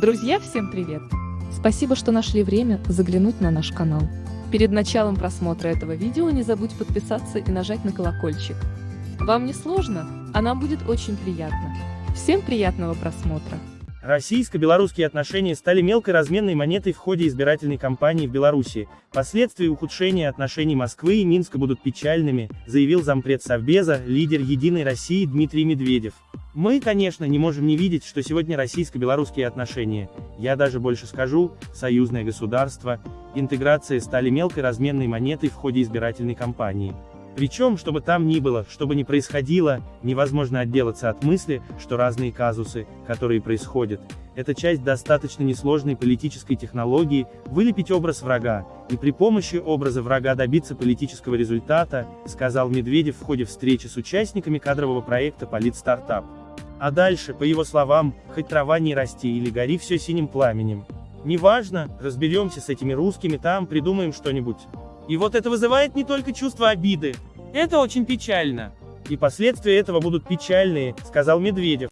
Друзья, всем привет! Спасибо, что нашли время заглянуть на наш канал. Перед началом просмотра этого видео не забудь подписаться и нажать на колокольчик. Вам не сложно, а нам будет очень приятно. Всем приятного просмотра! Российско-белорусские отношения стали мелкой разменной монетой в ходе избирательной кампании в Беларуси. Последствия ухудшения отношений Москвы и Минска будут печальными, заявил зампред Совбеза, лидер «Единой России» Дмитрий Медведев. Мы, конечно, не можем не видеть, что сегодня российско-белорусские отношения, я даже больше скажу, союзное государство, интеграция стали мелкой разменной монетой в ходе избирательной кампании. Причем, чтобы там ни было, что бы ни происходило, невозможно отделаться от мысли, что разные казусы, которые происходят, это часть достаточно несложной политической технологии, вылепить образ врага, и при помощи образа врага добиться политического результата, сказал Медведев в ходе встречи с участниками кадрового проекта «Политстартап». А дальше, по его словам, хоть трава не расти или гори все синим пламенем. Неважно, разберемся с этими русскими там, придумаем что-нибудь. И вот это вызывает не только чувство обиды. Это очень печально. И последствия этого будут печальные, сказал Медведев.